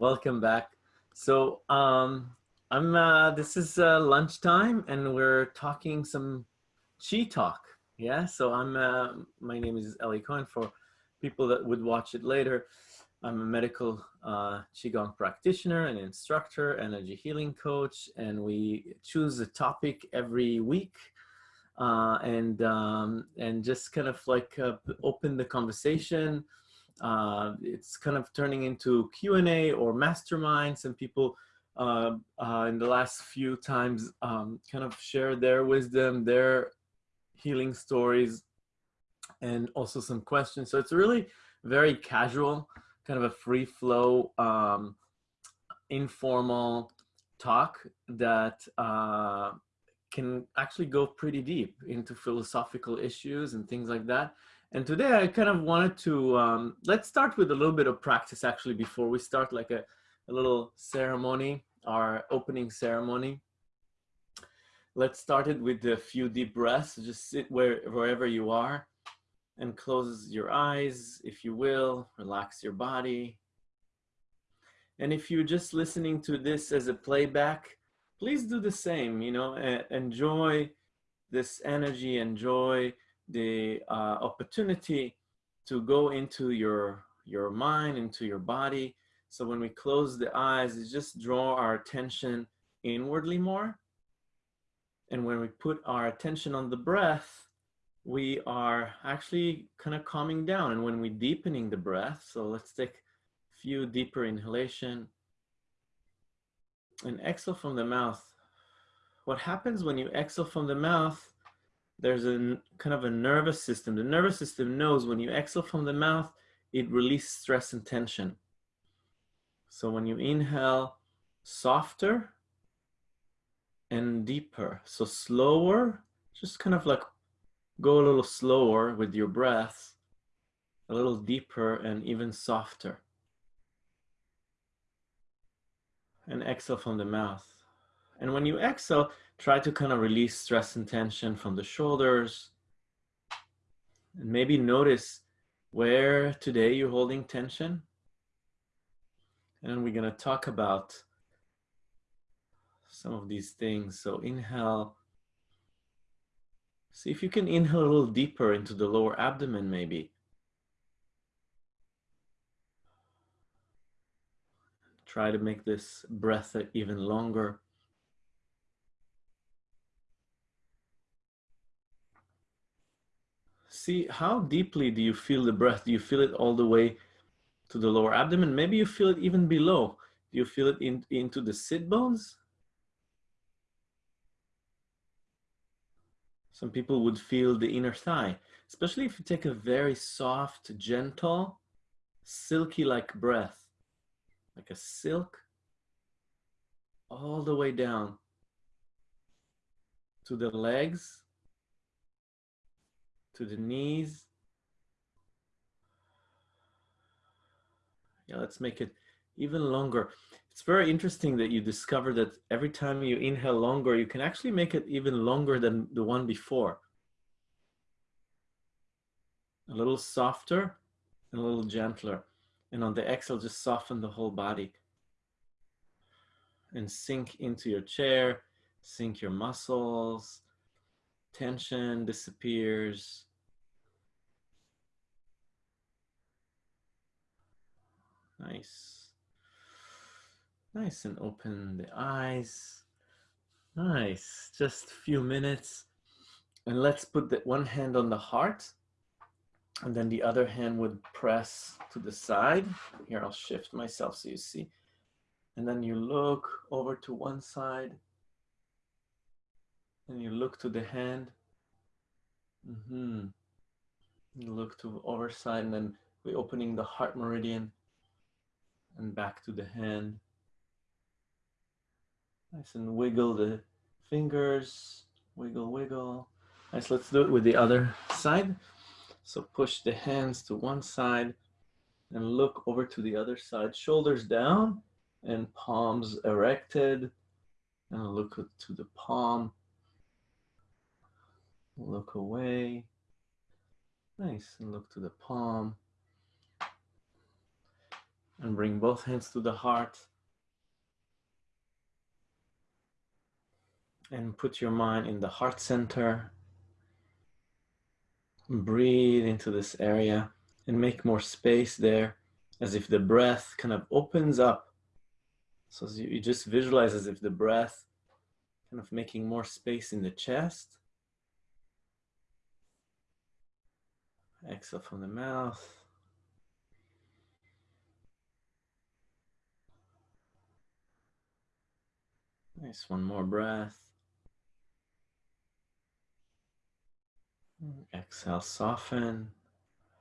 Welcome back. So um, I'm. Uh, this is uh, lunchtime, and we're talking some chi talk. Yeah. So I'm. Uh, my name is Eli Cohen. For people that would watch it later, I'm a medical uh, qigong practitioner, and instructor, energy healing coach, and we choose a topic every week. Uh, and um, and just kind of like uh, open the conversation uh, it's kind of turning into Q&A or mastermind. Some people uh, uh, in the last few times um, kind of share their wisdom, their healing stories, and also some questions. So it's really very casual, kind of a free flow, um, informal talk that uh, can actually go pretty deep into philosophical issues and things like that. And today I kind of wanted to, um, let's start with a little bit of practice actually before we start like a, a little ceremony, our opening ceremony. Let's start it with a few deep breaths. Just sit where, wherever you are and close your eyes, if you will, relax your body. And if you're just listening to this as a playback, please do the same, you know, enjoy this energy, enjoy the uh, opportunity to go into your, your mind, into your body. So when we close the eyes, it just draw our attention inwardly more. And when we put our attention on the breath, we are actually kind of calming down. And when we deepening the breath, so let's take a few deeper inhalation and exhale from the mouth. What happens when you exhale from the mouth there's a kind of a nervous system. The nervous system knows when you exhale from the mouth, it releases stress and tension. So when you inhale, softer and deeper. So slower, just kind of like go a little slower with your breath, a little deeper and even softer. And exhale from the mouth. And when you exhale, try to kind of release stress and tension from the shoulders. And maybe notice where today you're holding tension. And we're going to talk about some of these things. So inhale. See if you can inhale a little deeper into the lower abdomen maybe. Try to make this breath even longer. See how deeply do you feel the breath? Do you feel it all the way to the lower abdomen? Maybe you feel it even below. Do you feel it in, into the sit bones? Some people would feel the inner thigh, especially if you take a very soft, gentle, silky like breath, like a silk, all the way down to the legs to the knees. Yeah, let's make it even longer. It's very interesting that you discover that every time you inhale longer, you can actually make it even longer than the one before. A little softer and a little gentler. And on the exhale, just soften the whole body. And sink into your chair, sink your muscles, tension disappears. Nice. Nice and open the eyes. Nice. Just a few minutes. And let's put the one hand on the heart. And then the other hand would press to the side. Here, I'll shift myself so you see. And then you look over to one side. And you look to the hand. Mm -hmm. You look to the other side and then we're opening the heart meridian and back to the hand. Nice and wiggle the fingers, wiggle, wiggle. Nice, let's do it with the other side. So push the hands to one side and look over to the other side, shoulders down and palms erected. And look to the palm. Look away. Nice, and look to the palm. And bring both hands to the heart. And put your mind in the heart center. Breathe into this area and make more space there as if the breath kind of opens up. So you just visualize as if the breath kind of making more space in the chest. Exhale from the mouth. Nice, one more breath. Exhale, soften.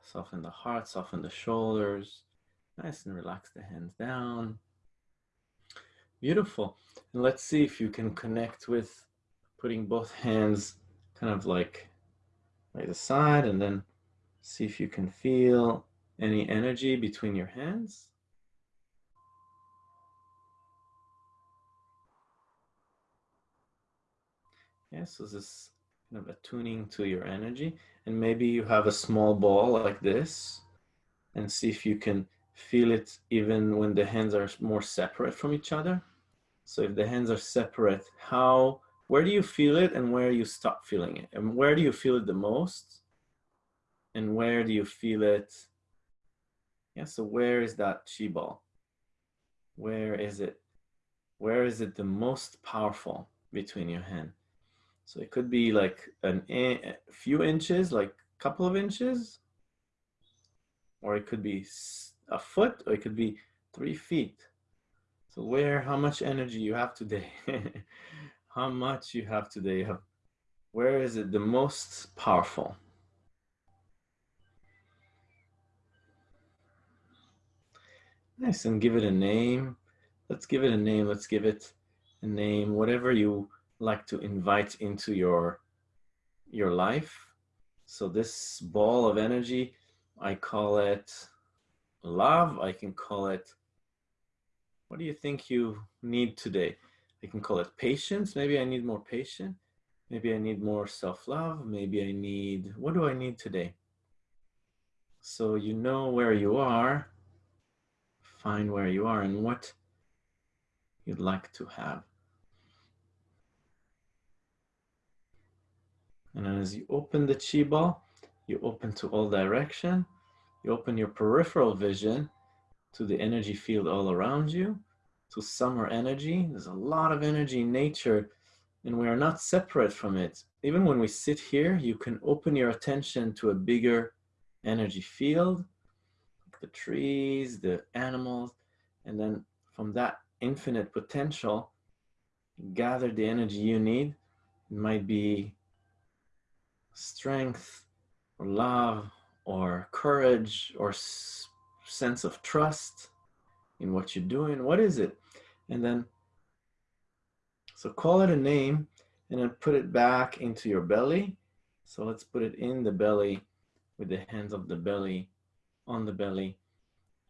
Soften the heart, soften the shoulders. Nice and relax the hands down. Beautiful. And let's see if you can connect with putting both hands kind of like by the side and then see if you can feel any energy between your hands. Yeah, so this is kind of attuning to your energy. And maybe you have a small ball like this and see if you can feel it even when the hands are more separate from each other. So if the hands are separate, how, where do you feel it and where you stop feeling it? And where do you feel it the most? And where do you feel it? Yeah, so where is that chi ball? Where is it? Where is it the most powerful between your hand? So it could be like an, a few inches, like a couple of inches, or it could be a foot, or it could be three feet. So where, how much energy you have today? how much you have today? Where is it the most powerful? Nice, and give it a name. Let's give it a name. Let's give it a name, whatever you like to invite into your your life. So this ball of energy, I call it love. I can call it, what do you think you need today? I can call it patience. Maybe I need more patience. Maybe I need more self-love. Maybe I need, what do I need today? So you know where you are, find where you are and what you'd like to have. And as you open the chi ball, you open to all direction. You open your peripheral vision to the energy field all around you, to summer energy. There's a lot of energy in nature and we are not separate from it. Even when we sit here, you can open your attention to a bigger energy field, the trees, the animals, and then from that infinite potential, gather the energy you need. It might be strength or love or courage or sense of trust in what you're doing? What is it? And then, so call it a name and then put it back into your belly. So let's put it in the belly with the hands of the belly on the belly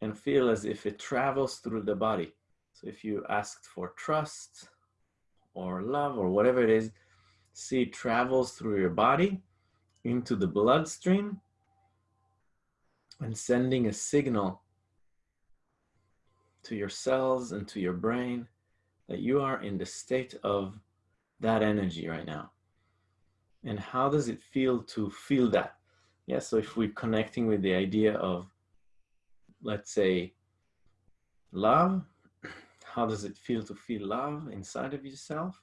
and feel as if it travels through the body. So if you asked for trust or love or whatever it is, see it travels through your body into the bloodstream and sending a signal to your cells and to your brain that you are in the state of that energy right now. And how does it feel to feel that? Yeah, so if we're connecting with the idea of, let's say, love, how does it feel to feel love inside of yourself?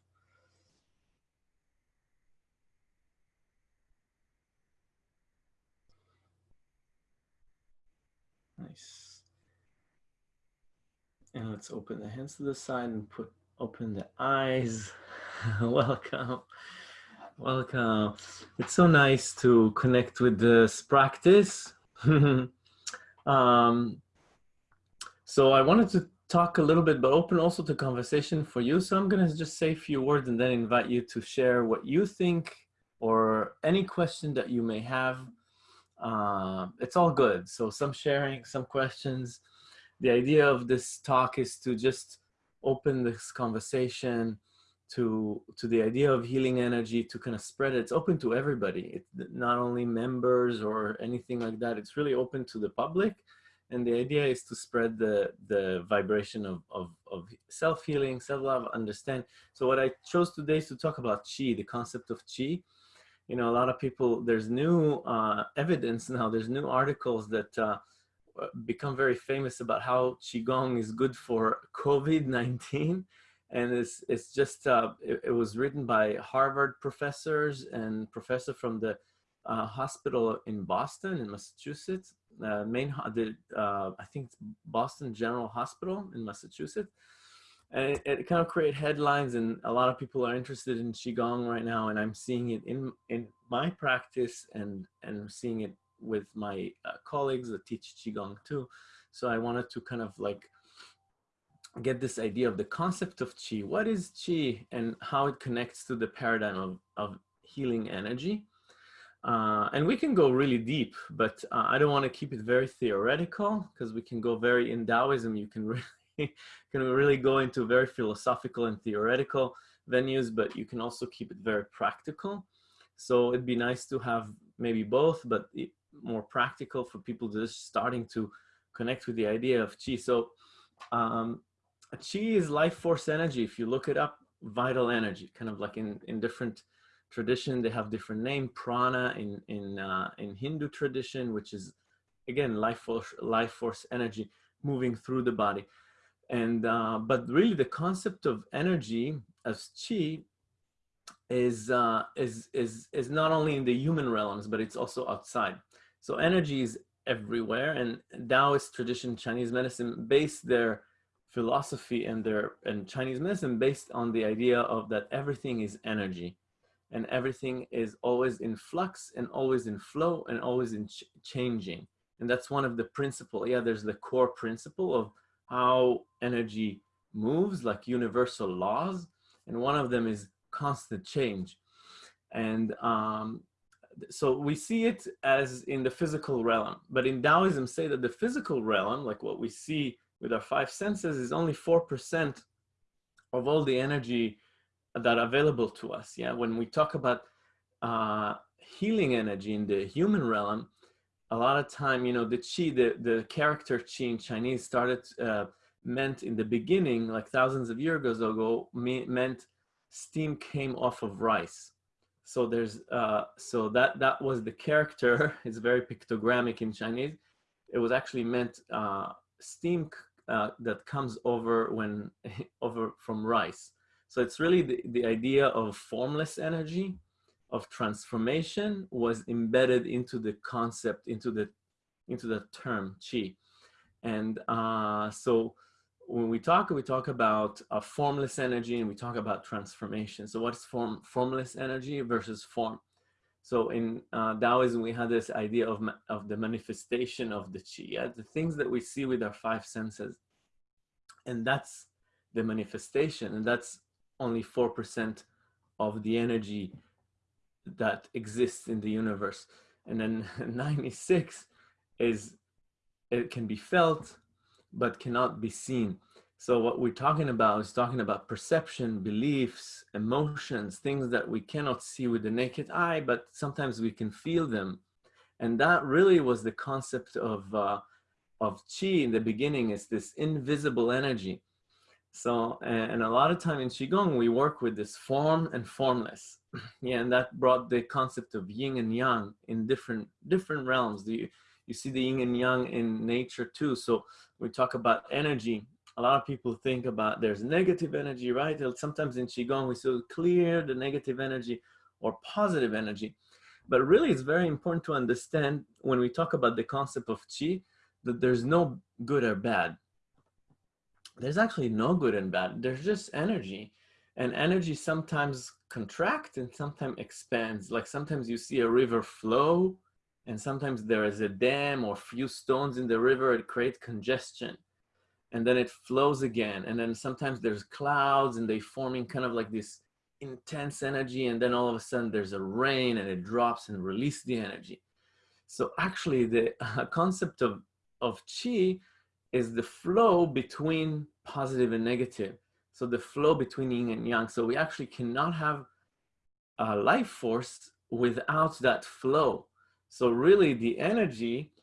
Nice. And let's open the hands to the side and put open the eyes. Welcome. Welcome. It's so nice to connect with this practice. um, so I wanted to talk a little bit, but open also to conversation for you. So I'm going to just say a few words and then invite you to share what you think or any question that you may have uh, it's all good. So some sharing, some questions. The idea of this talk is to just open this conversation to to the idea of healing energy to kind of spread it. It's open to everybody. It's not only members or anything like that. It's really open to the public. And the idea is to spread the, the vibration of, of, of self-healing, self-love, understand. So what I chose today is to talk about chi, the concept of chi. You know, a lot of people, there's new uh, evidence now, there's new articles that uh, become very famous about how Qigong is good for COVID-19 and it's it's just uh, it, it, was written by Harvard professors and professor from the uh, hospital in Boston in Massachusetts, uh, main the uh, I think it's Boston General Hospital in Massachusetts, and it, it, kind of create headlines and a lot of people are interested in qigong right now, and I'm seeing it in in my practice and and seeing it with my uh, colleagues that teach qigong too. So I wanted to kind of like get this idea of the concept of qi. What is qi and how it connects to the paradigm of, of healing energy? Uh, and we can go really deep, but uh, I don't want to keep it very theoretical because we can go very in Taoism. You can really can really go into very philosophical and theoretical venues, but you can also keep it very practical. So it'd be nice to have maybe both, but more practical for people just starting to connect with the idea of qi. So um, qi is life force energy. If you look it up, vital energy, kind of like in, in different tradition, they have different name, prana in, in, uh, in Hindu tradition, which is again, life force, life force energy moving through the body. And, uh, but really the concept of energy as chi is, uh, is, is, is not only in the human realms, but it's also outside. So energy is everywhere and Taoist tradition, Chinese medicine base their philosophy and their and Chinese medicine based on the idea of that everything is energy and everything is always in flux and always in flow and always in ch changing. And that's one of the principle. Yeah, there's the core principle of how energy moves like universal laws. And one of them is constant change. And um, so we see it as in the physical realm, but in Taoism say that the physical realm, like what we see with our five senses is only 4% of all the energy that are available to us. Yeah, when we talk about uh, healing energy in the human realm, a lot of time, you know, the qi, the, the character qi in Chinese started, uh, meant in the beginning, like thousands of years ago, meant steam came off of rice. So there's, uh, so that, that was the character, it's very pictogrammic in Chinese. It was actually meant uh, steam uh, that comes over when, over from rice. So it's really the, the idea of formless energy, of transformation was embedded into the concept, into the, into the term chi. And uh, so when we talk, we talk about a formless energy and we talk about transformation. So what's form, formless energy versus form? So in uh, Taoism, we had this idea of, of the manifestation of the chi, yeah? the things that we see with our five senses. And that's the manifestation. And that's only 4% of the energy that exists in the universe. And then 96 is, it can be felt, but cannot be seen. So what we're talking about is talking about perception, beliefs, emotions, things that we cannot see with the naked eye, but sometimes we can feel them. And that really was the concept of, uh, of Qi in the beginning is this invisible energy. So, and a lot of time in Qigong, we work with this form and formless. yeah, and that brought the concept of yin and yang in different, different realms. The, you see the yin and yang in nature too. So we talk about energy. A lot of people think about there's negative energy, right? Sometimes in Qigong, we still clear the negative energy or positive energy. But really, it's very important to understand when we talk about the concept of Qi, that there's no good or bad there's actually no good and bad. There's just energy. And energy sometimes contracts and sometimes expands. Like sometimes you see a river flow and sometimes there is a dam or few stones in the river, it creates congestion. And then it flows again. And then sometimes there's clouds and they forming kind of like this intense energy. And then all of a sudden there's a rain and it drops and release the energy. So actually the uh, concept of, of chi is the flow between positive and negative. So the flow between yin and yang. So we actually cannot have a life force without that flow. So really the energy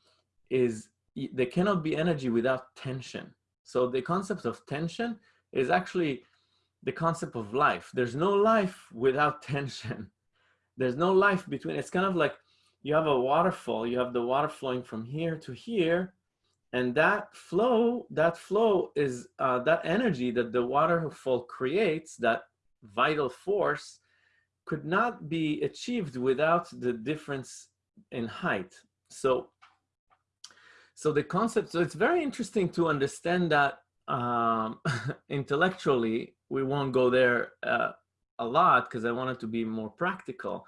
is there cannot be energy without tension. So the concept of tension is actually the concept of life. There's no life without tension. There's no life between, it's kind of like you have a waterfall, you have the water flowing from here to here, and that flow, that flow is uh, that energy that the waterfall creates, that vital force, could not be achieved without the difference in height. So, so the concept, so it's very interesting to understand that um, intellectually, we won't go there uh, a lot because I want it to be more practical,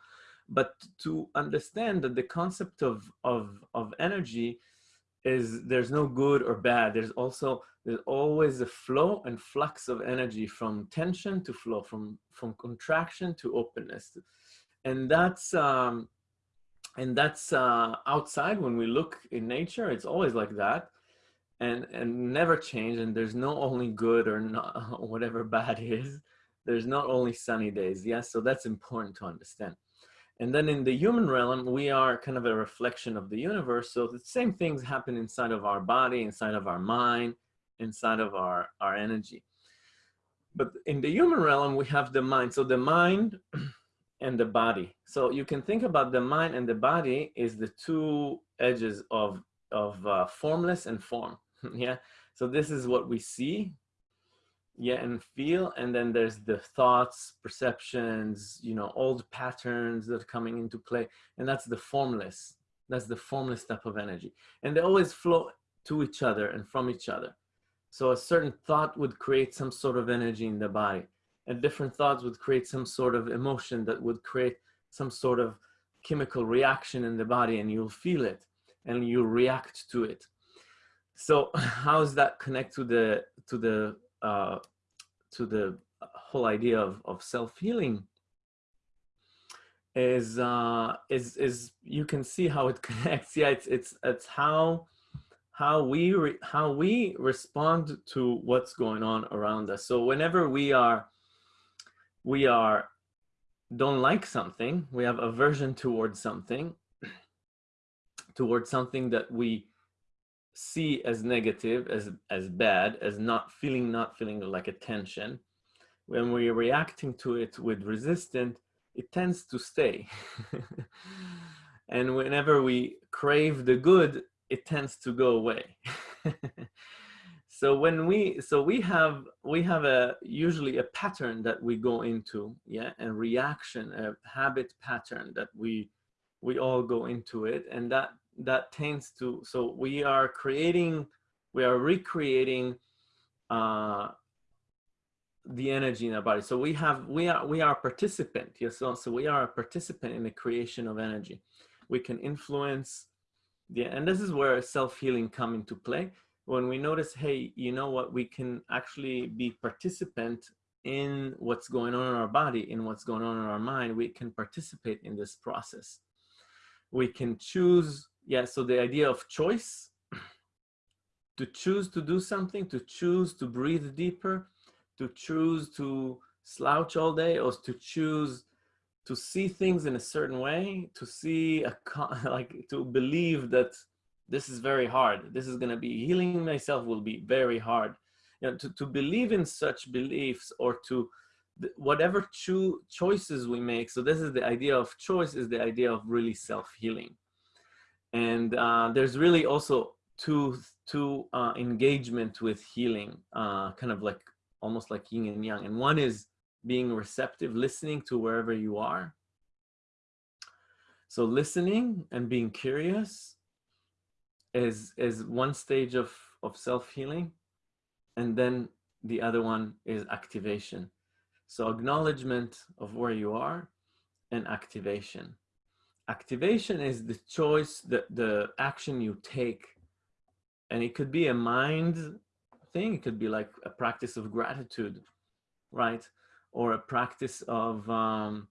but to understand that the concept of, of, of energy is there's no good or bad. There's also, there's always a flow and flux of energy from tension to flow, from, from contraction to openness. And that's, um, and that's uh, outside when we look in nature, it's always like that and, and never change. And there's no only good or not, whatever bad is. There's not only sunny days. Yes. So that's important to understand. And then in the human realm, we are kind of a reflection of the universe. So the same things happen inside of our body, inside of our mind, inside of our, our energy. But in the human realm, we have the mind. So the mind and the body. So you can think about the mind and the body is the two edges of, of uh, formless and form. yeah. So this is what we see yeah and feel and then there's the thoughts perceptions you know old patterns that are coming into play and that's the formless that's the formless type of energy and they always flow to each other and from each other so a certain thought would create some sort of energy in the body and different thoughts would create some sort of emotion that would create some sort of chemical reaction in the body and you'll feel it and you react to it. So how does that connect to the to the uh, to the whole idea of, of self-healing? Is uh is is you can see how it connects. Yeah it's it's it's how how we re, how we respond to what's going on around us. So whenever we are we are don't like something we have aversion towards something towards something that we see as negative, as, as bad, as not feeling, not feeling like a tension, when we're reacting to it with resistance, it tends to stay. and whenever we crave the good, it tends to go away. so when we, so we have, we have a, usually a pattern that we go into, yeah, and reaction, a habit pattern that we, we all go into it. And that that tends to, so we are creating, we are recreating uh, the energy in our body. So we have, we are, we are a participant. Yes. So, so we are a participant in the creation of energy. We can influence yeah and this is where self-healing come into play. When we notice, hey, you know what, we can actually be participant in what's going on in our body, in what's going on in our mind, we can participate in this process. We can choose yeah, so the idea of choice, to choose to do something, to choose to breathe deeper, to choose to slouch all day or to choose to see things in a certain way, to see, a, like to believe that this is very hard. This is gonna be, healing myself will be very hard. You know, to, to believe in such beliefs or to, whatever cho choices we make. So this is the idea of choice is the idea of really self-healing. And uh, there's really also two, two uh, engagement with healing, uh, kind of like almost like yin and yang. And one is being receptive, listening to wherever you are. So listening and being curious is, is one stage of, of self-healing. And then the other one is activation. So acknowledgement of where you are and activation activation is the choice, the, the action you take. And it could be a mind thing. It could be like a practice of gratitude, right? Or a practice of, um,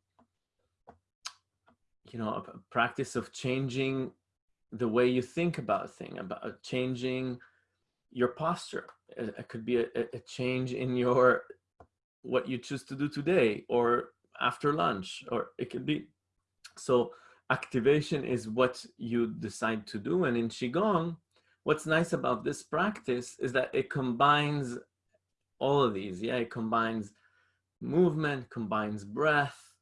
you know, a practice of changing the way you think about thing, about uh, changing your posture. It, could be a, a change in your, what you choose to do today or after lunch, or it could be, so activation is what you decide to do. And in Qigong, what's nice about this practice is that it combines all of these. Yeah, it combines movement, combines breath,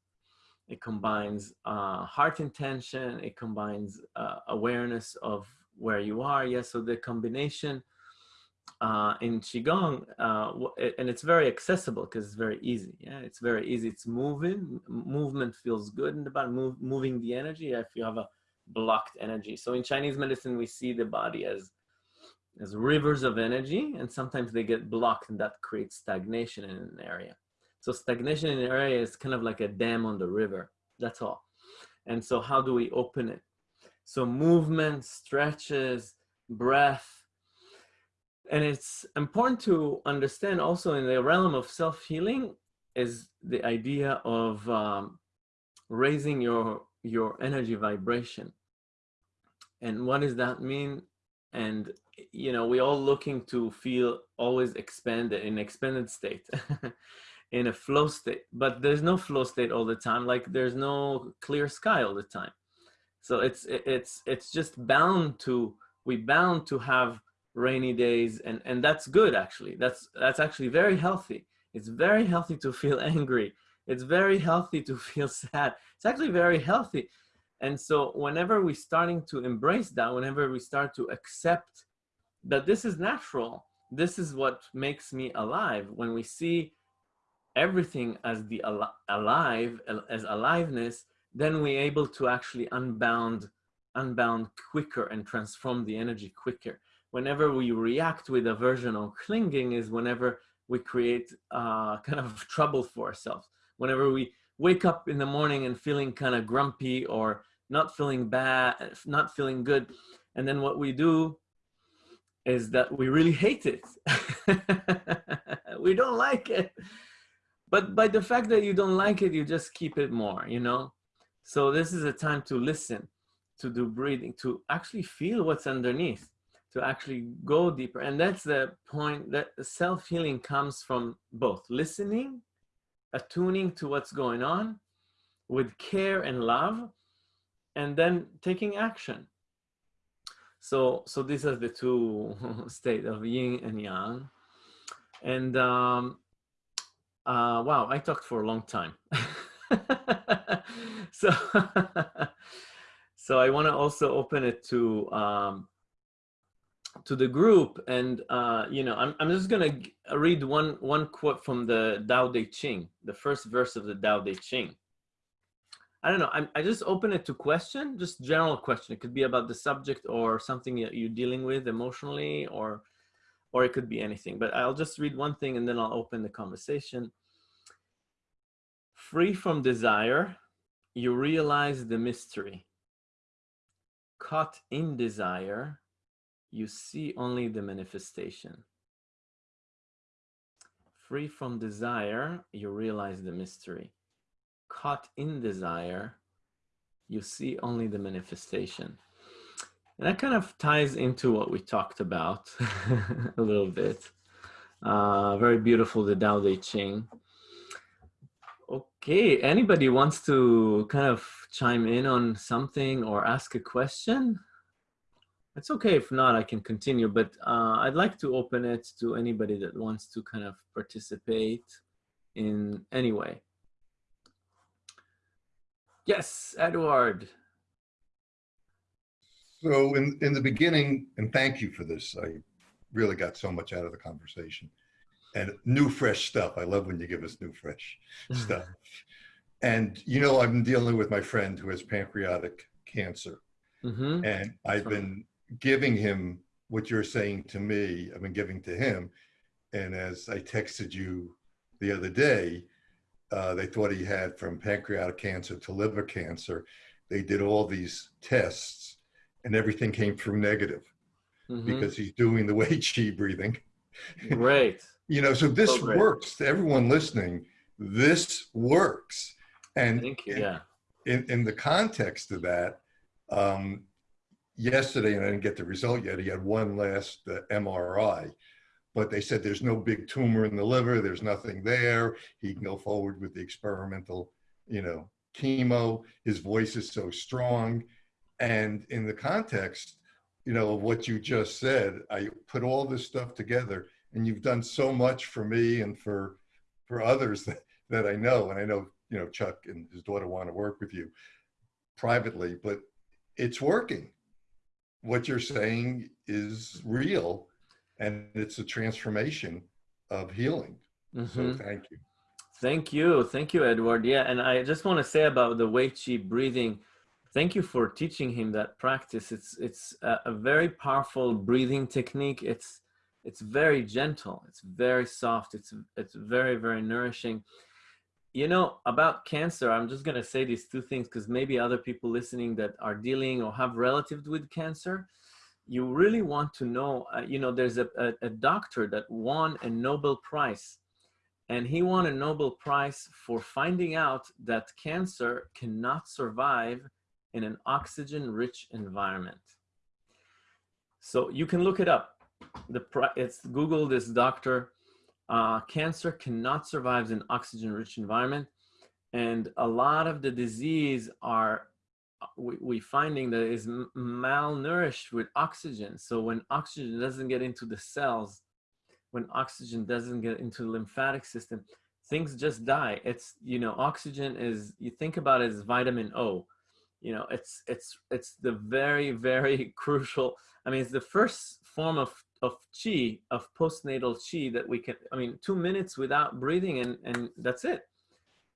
it combines uh, heart intention, it combines uh, awareness of where you are. Yes, yeah, so the combination uh, in Qigong, uh, and it's very accessible because it's very easy. Yeah, it's very easy. It's moving. movement feels good in the body, move, moving the energy if you have a blocked energy. So in Chinese medicine, we see the body as as rivers of energy, and sometimes they get blocked, and that creates stagnation in an area. So stagnation in an area is kind of like a dam on the river. That's all. And so how do we open it? So movement, stretches, breath, and it's important to understand also in the realm of self-healing is the idea of um, raising your your energy vibration and what does that mean and you know we're all looking to feel always expanded in expanded state in a flow state but there's no flow state all the time like there's no clear sky all the time. So it's it's it's just bound to we bound to have rainy days and and that's good actually. That's that's actually very healthy. It's very healthy to feel angry. It's very healthy to feel sad. It's actually very healthy. And so whenever we're starting to embrace that, whenever we start to accept that this is natural, this is what makes me alive. When we see everything as the al alive, as aliveness, then we're able to actually unbound, unbound quicker and transform the energy quicker. Whenever we react with aversion or clinging is whenever we create uh, kind of trouble for ourselves. Whenever we wake up in the morning and feeling kind of grumpy or not feeling bad, not feeling good. And then what we do is that we really hate it. we don't like it. But by the fact that you don't like it, you just keep it more, you know? So this is a time to listen, to do breathing, to actually feel what's underneath, to actually go deeper. And that's the point that self-healing comes from both listening, attuning to what's going on with care and love, and then taking action. So, so these are the two state of yin and yang. And um, uh, wow, I talked for a long time. so, so I want to also open it to um, to the group, and uh, you know, I'm I'm just gonna read one one quote from the Tao Te Ching, the first verse of the Tao Te Ching. I don't know. I, I just open it to question, just general question. It could be about the subject or something that you're dealing with emotionally, or or it could be anything. But I'll just read one thing and then I'll open the conversation. Free from desire, you realize the mystery. Caught in desire, you see only the manifestation. Free from desire, you realize the mystery caught in desire, you see only the manifestation. And that kind of ties into what we talked about a little bit. Uh, very beautiful, the Tao Te Ching. Okay, anybody wants to kind of chime in on something or ask a question? It's okay if not, I can continue, but uh, I'd like to open it to anybody that wants to kind of participate in any way. Yes, Edward. So in, in the beginning, and thank you for this, I really got so much out of the conversation. And new, fresh stuff. I love when you give us new, fresh stuff. And you know, I've been dealing with my friend who has pancreatic cancer. Mm -hmm. And I've been giving him what you're saying to me, I've been giving to him. And as I texted you the other day, uh, they thought he had from pancreatic cancer to liver cancer. They did all these tests and everything came through negative mm -hmm. because he's doing the Wei Qi breathing. Right. you know, so this so works to everyone listening. This works. And Thank you. yeah. in, in the context of that, um, yesterday, and I didn't get the result yet, he had one last uh, MRI but they said there's no big tumor in the liver, there's nothing there. He can go forward with the experimental, you know, chemo. His voice is so strong. And in the context, you know, of what you just said. I put all this stuff together and you've done so much for me and for, for others that, that I know. And I know, you know, Chuck and his daughter want to work with you privately, but it's working. What you're saying is real and it's a transformation of healing. Mm -hmm. So mm-hmm. thank you. Thank you. Thank you, Edward. Yeah. And I just want to say about the Wei Qi breathing, thank you for teaching him that practice. It's, it's a, a very powerful breathing technique. It's, it's very gentle. It's very soft. It's, it's very, very nourishing. You know, about cancer, I'm just going to say these two things because maybe other people listening that are dealing or have relatives with cancer, you really want to know, uh, you know, there's a, a, a doctor that won a Nobel Prize and he won a Nobel Prize for finding out that cancer cannot survive in an oxygen-rich environment. So you can look it up. The it's Google this doctor. Uh, cancer cannot survive in oxygen-rich environment, and a lot of the disease are we, we finding that is malnourished with oxygen. So when oxygen doesn't get into the cells, when oxygen doesn't get into the lymphatic system, things just die. It's, you know, oxygen is, you think about it as vitamin O. You know, it's, it's, it's the very, very crucial, I mean, it's the first form of, of chi, of postnatal chi that we can, I mean, two minutes without breathing and, and that's it.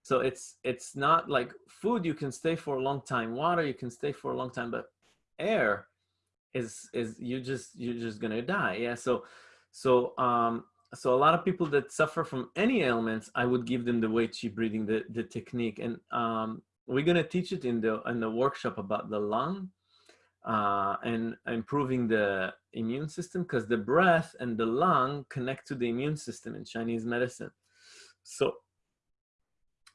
So it's, it's not like food, you can stay for a long time. Water, you can stay for a long time, but air is, is you just, you're just gonna die. Yeah. So, so, um, so a lot of people that suffer from any ailments, I would give them the Wei Qi breathing, the, the technique. And um, we're going to teach it in the, in the workshop about the lung uh, and improving the immune system because the breath and the lung connect to the immune system in Chinese medicine. So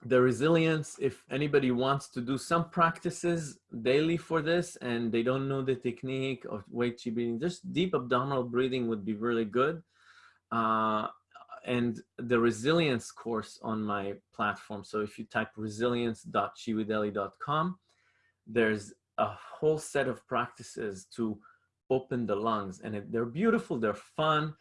the resilience, if anybody wants to do some practices daily for this and they don't know the technique of Wei Qi breathing, just deep abdominal breathing would be really good. Uh, and the resilience course on my platform. So if you type resilience.chiwitheli.com, there's a whole set of practices to open the lungs and they're beautiful, they're fun,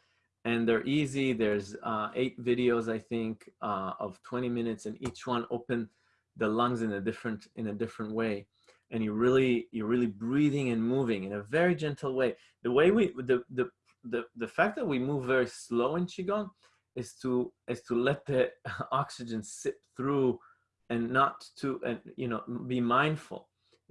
and they're easy. There's uh, eight videos, I think, uh, of 20 minutes, and each one open the lungs in a different in a different way. And you really you're really breathing and moving in a very gentle way. The way we the the the the fact that we move very slow in qigong is to is to let the oxygen sip through and not to and you know be mindful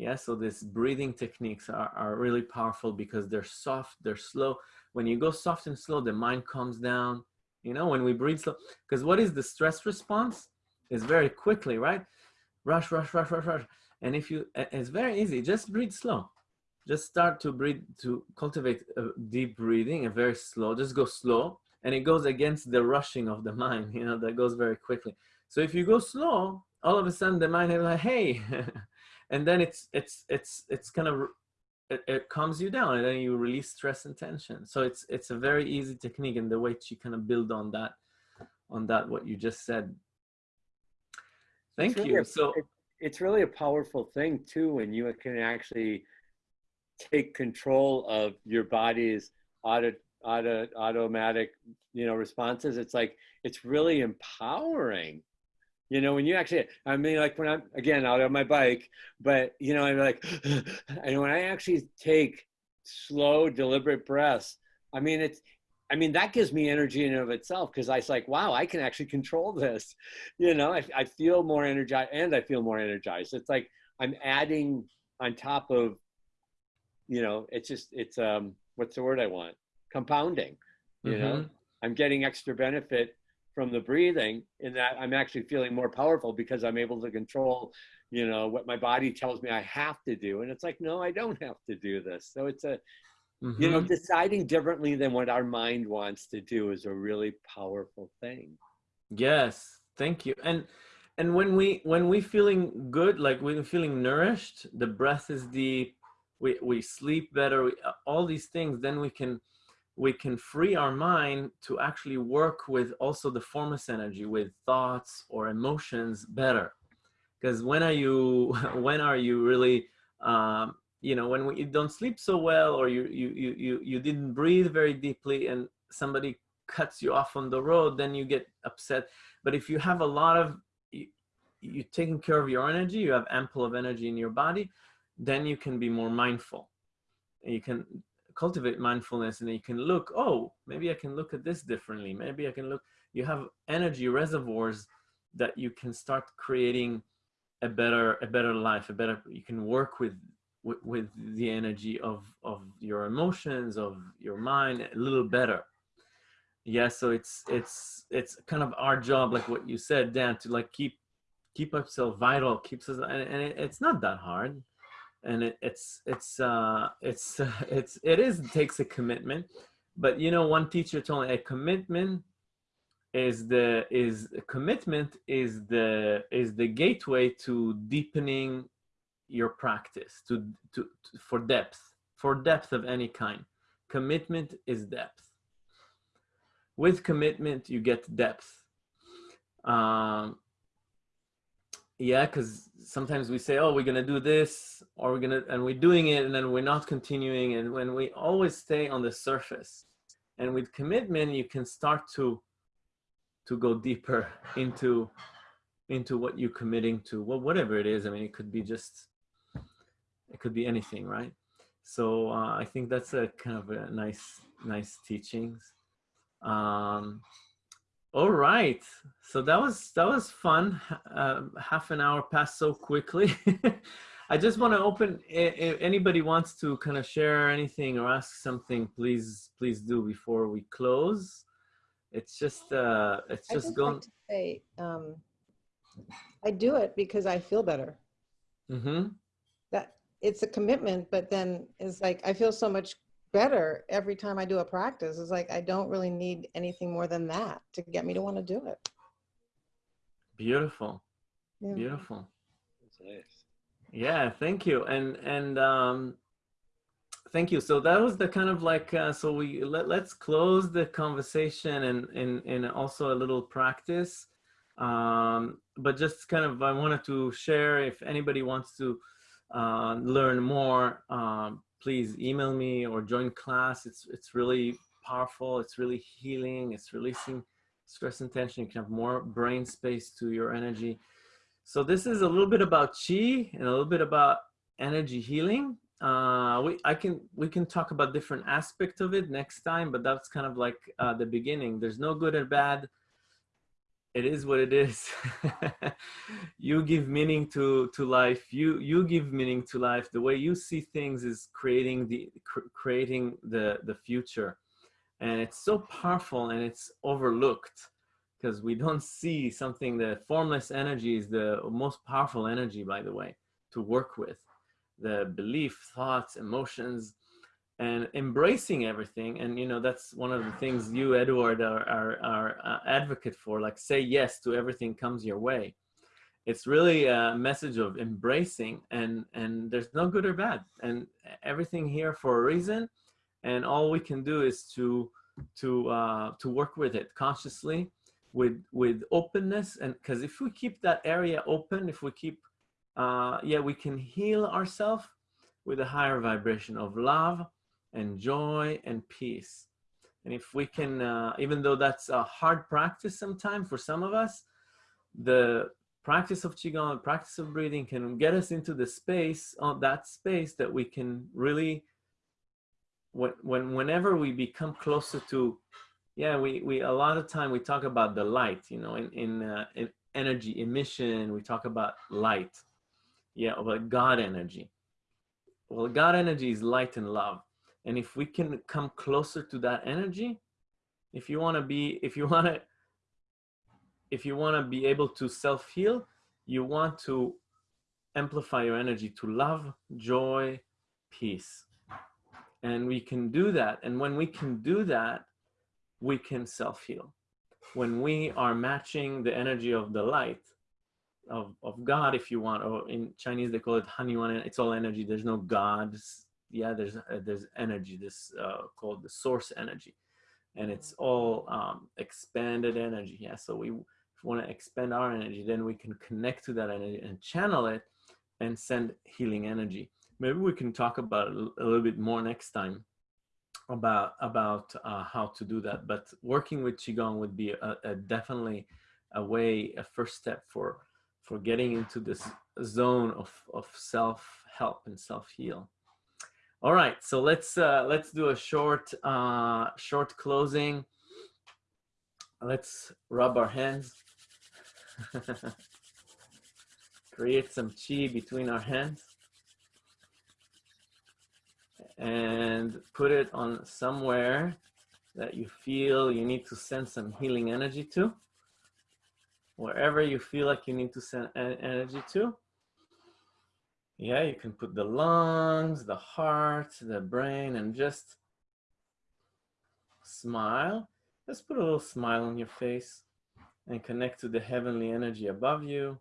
yeah so these breathing techniques are, are really powerful because they're soft they're slow when you go soft and slow, the mind calms down. You know, when we breathe slow, because what is the stress response? Is very quickly, right? Rush, rush, rush, rush, rush. And if you, it's very easy. Just breathe slow. Just start to breathe, to cultivate a deep breathing and very slow. Just go slow. And it goes against the rushing of the mind, you know, that goes very quickly. So if you go slow, all of a sudden the mind is like, hey, and then it's, it's, it's, it's kind of it, it calms you down and then you release stress and tension. So it's it's a very easy technique and the way to kind of build on that, on that what you just said. Thank really you. A, so it, it's really a powerful thing too when you can actually take control of your body's auto, auto, automatic you know responses. It's like it's really empowering you know, when you actually, I mean, like when I'm, again, out on my bike, but, you know, I'm like, and when I actually take slow, deliberate breaths, I mean, it's, I mean, that gives me energy in and of itself because I was like, wow, I can actually control this. You know, I, I feel more energized and I feel more energized. It's like I'm adding on top of, you know, it's just, it's, um, what's the word I want? Compounding, you mm -hmm. know, mm-hmm. I'm getting extra benefit from the breathing in that I'm actually feeling more powerful because I'm able to control, you know, what my body tells me I have to do. And it's like, no, I don't have to do this. So it's a, mm -hmm. you know, mm-hmm. deciding differently than what our mind wants to do is a really powerful thing. Yes. Thank you. And, and when we, when we feeling good, like we're feeling nourished, the breath is deep, we, we sleep better, we, all these things, then we can, we can free our mind to actually work with also the formless energy with thoughts or emotions better. Because when are you when are you really um, you know when you don't sleep so well or you you you you you didn't breathe very deeply and somebody cuts you off on the road then you get upset. But if you have a lot of you, you're taking care of your energy you have ample of energy in your body then you can be more mindful. You can cultivate mindfulness and you can look oh maybe i can look at this differently. Maybe i can look you have energy reservoirs that you can start creating a better a better life a better you can work with with, with the energy of of your emotions of your mind a little better. Yeah so it's it's it's kind of our job like what you said dan to like keep keep ourselves vital keeps us and, and it, it's not that hard and it, it's it's uh it's it's it is it takes a commitment but you know one teacher told me a commitment is the is commitment is the is the gateway to deepening your practice to, to, to for depth for depth of any kind. Commitment is depth. With commitment you get depth. Um yeah because sometimes we say oh we're gonna do this or we're gonna and we're doing it and then we're not continuing and when we always stay on the surface and with commitment you can start to to go deeper into into what you're committing to well whatever it is. I mean it could be just it could be anything right? So uh, i think that's a kind of a nice nice teachings. Um all right. So that was that was fun. Uh, half an hour passed so quickly. I just want to open if anybody wants to kind of share anything or ask something please please do before we close. It's just uh it's just just going like to say, um, I do it because I feel better. mm-hmm. That it's a commitment, but then it's like I feel so much better every time I do a practice. It's like I don't really need anything more than that to get me to want to do it. beautiful Yeah. beautiful nice. yeah thank you and and um thank you so that was the kind of like uh, so we let, let's close the conversation and and and also a little practice um but just kind of i wanted to share if anybody wants to uh, learn more um please email me or join class. It's it's really powerful. It's really healing. It's releasing stress and tension. You can have more brain space to your energy. So this is a little bit about chi and a little bit about energy healing. Uh we i can we can talk about different aspects of it next time but that's kind of like uh the beginning. There's no good or bad it is what it is. You give meaning to to life. You you give meaning to life. The way you see things is creating the cr- creating the the future. And it's so powerful and it's overlooked because we don't see something the formless energy is the most powerful energy by the way to work with. The belief thoughts emotions and embracing everything and you know that's one of the things you edward are are, are uh, advocate for like say yes to everything comes your way. It's really a message of embracing and and there's no good or bad and everything here for a reason and all we can do is to to uh to work with it consciously with with openness and because if we keep that area open if we keep uh yeah we can heal ourselves with a higher vibration of love and joy and peace. And if we can uh, even though that's a hard practice sometimes for some of us the practice of qigong practice of breathing can get us into the space on that space that we can really when, when whenever we become closer to yeah we we a lot of time we talk about the light you know in in, uh, in energy emission we talk about light. Yeah about god energy. Well god energy is light and love and if we can come closer to that energy if you want to be if you want to if you want to be able to self heal you want to amplify your energy to love joy peace and we can do that and when we can do that we can self heal when we are matching the energy of the light of, of God, if you want, or in Chinese they call it Hunyuan. It's all energy. There's no God. Yeah, there's uh, there's energy. This uh, called the source energy, and it's all um, expanded energy. Yeah, so we, we want to expand our energy, then we can connect to that energy and channel it, and send healing energy. maybe we can talk about it a little bit more next time about about uh, how to do that. But working with qigong would be a, a definitely a way, a first step for for getting into this zone of of self help and self heal. All right, so let's uh, let's do a short uh, short closing. Let's rub our hands. Create some chi between our hands and put it on somewhere that you feel you need to send some healing energy to. Wherever you feel like you need to send energy to. Yeah, you can put the lungs, the heart, the brain, and just smile. Just put a little smile on your face and connect to the heavenly energy above you,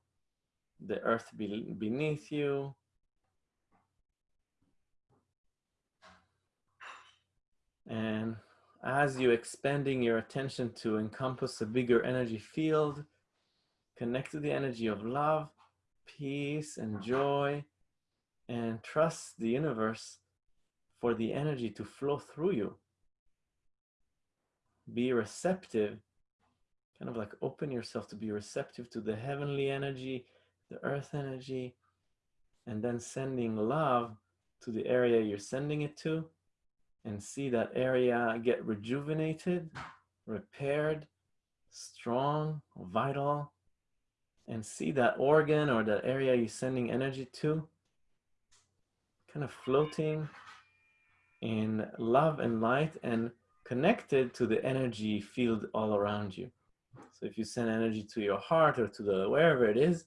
the earth be beneath you. And as you expanding your attention to encompass a bigger energy field, connect to the energy of love, peace, and joy, and trust the universe for the energy to flow through you. Be receptive, kind of like open yourself to be receptive to the heavenly energy, the earth energy, and then sending love to the area you're sending it to and see that area get rejuvenated, repaired, strong, vital, and see that organ or that area you're sending energy to kind of floating in love and light and connected to the energy field all around you. So if you send energy to your heart or to the wherever it is,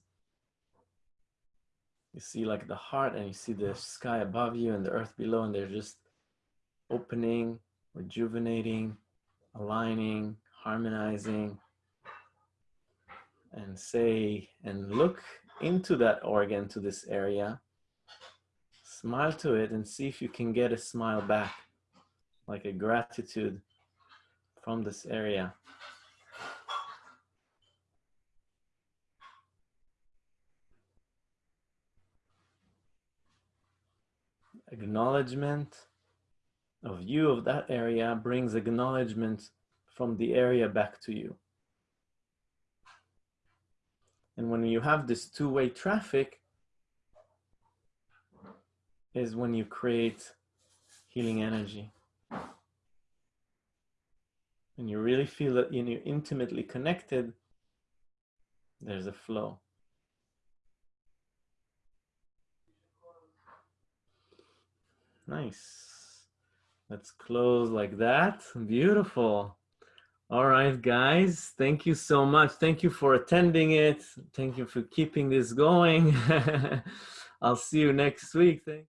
you see like the heart and you see the sky above you and the earth below and they're just opening, rejuvenating, aligning, harmonizing, and say and look into that organ to this area Smile to it and see if you can get a smile back, like a gratitude from this area. Acknowledgement of you of that area brings acknowledgement from the area back to you. And when you have this two-way traffic, is when you create healing energy. When you really feel that you're intimately connected, there's a flow. Nice. Let's close like that. Beautiful. All right, guys. Thank you so much. Thank you for attending it. Thank you for keeping this going. I'll see you next week. Thank